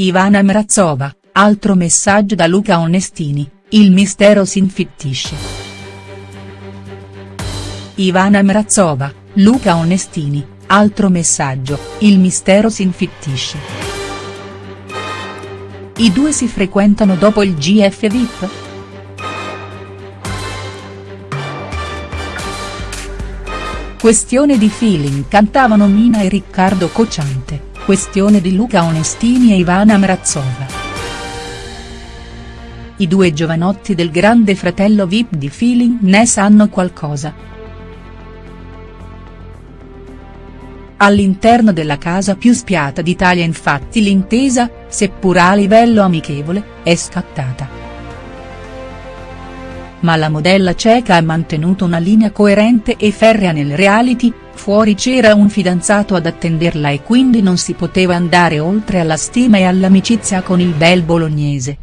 Ivana Mrazova, altro messaggio da Luca Onestini, il mistero si infittisce. Ivana Mrazova, Luca Onestini, altro messaggio, il mistero si infittisce. I due si frequentano dopo il GF VIP?. Questione di feeling cantavano Mina e Riccardo Cocciante. Questione di Luca Onestini e Ivana Mrazova. I due giovanotti del grande fratello Vip di Feeling ne sanno qualcosa. All'interno della casa più spiata d'Italia infatti l'intesa, seppur a livello amichevole, è scattata. Ma la modella ceca ha mantenuto una linea coerente e ferrea nel reality, Fuori c'era un fidanzato ad attenderla e quindi non si poteva andare oltre alla stima e all'amicizia con il bel bolognese.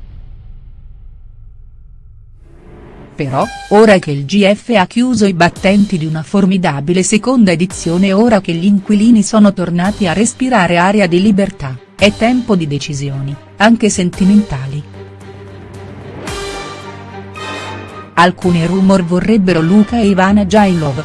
Però, ora che il GF ha chiuso i battenti di una formidabile seconda edizione e ora che gli inquilini sono tornati a respirare aria di libertà, è tempo di decisioni, anche sentimentali. Alcuni rumor vorrebbero Luca e Ivana love.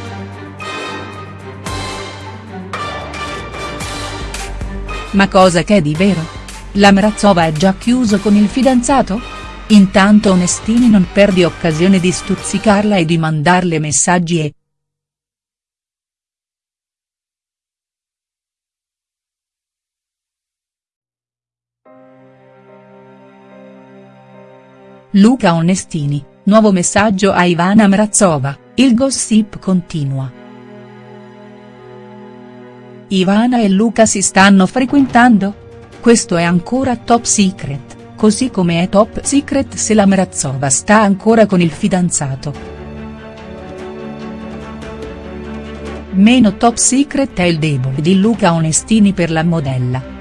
Ma cosa che è di vero? La Mrazova è già chiuso con il fidanzato? Intanto Onestini non perdi occasione di stuzzicarla e di mandarle messaggi e. Luca Onestini, nuovo messaggio a Ivana Mrazova, il gossip continua. Ivana e Luca si stanno frequentando? Questo è ancora top secret, così come è top secret se la Mrazova sta ancora con il fidanzato. Meno top secret è il debole di Luca Onestini per la modella.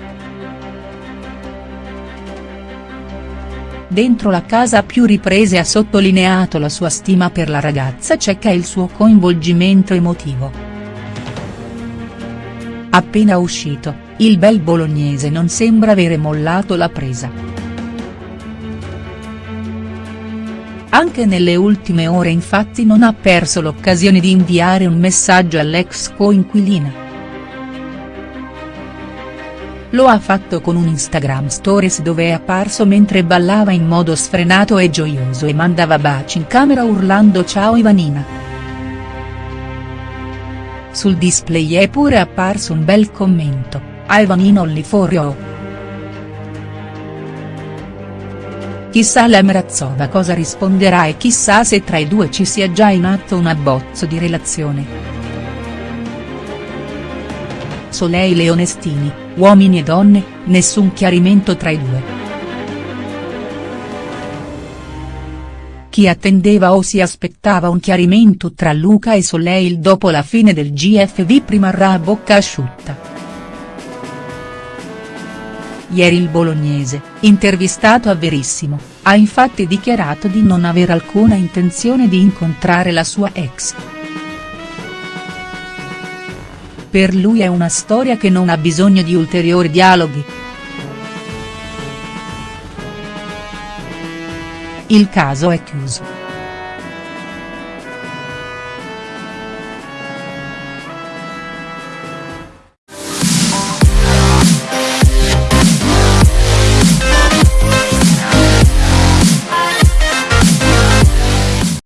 Dentro la casa a più riprese ha sottolineato la sua stima per la ragazza ceca e il suo coinvolgimento emotivo. Appena uscito, il bel bolognese non sembra avere mollato la presa. Anche nelle ultime ore infatti non ha perso l'occasione di inviare un messaggio all'ex coinquilina. Lo ha fatto con un Instagram Stories dove è apparso mentre ballava in modo sfrenato e gioioso e mandava baci in camera urlando ciao Ivanina. Sul display è pure apparso un bel commento, Ivan only for you. Chissà la Mrazova cosa risponderà e chissà se tra i due ci sia già in atto un abbozzo di relazione. Soleil e Onestini, uomini e donne, nessun chiarimento tra i due. Chi attendeva o si aspettava un chiarimento tra Luca e Soleil dopo la fine del GFV rimarrà a bocca asciutta. Ieri il bolognese, intervistato a Verissimo, ha infatti dichiarato di non aver alcuna intenzione di incontrare la sua ex. Per lui è una storia che non ha bisogno di ulteriori dialoghi. Il caso è chiuso.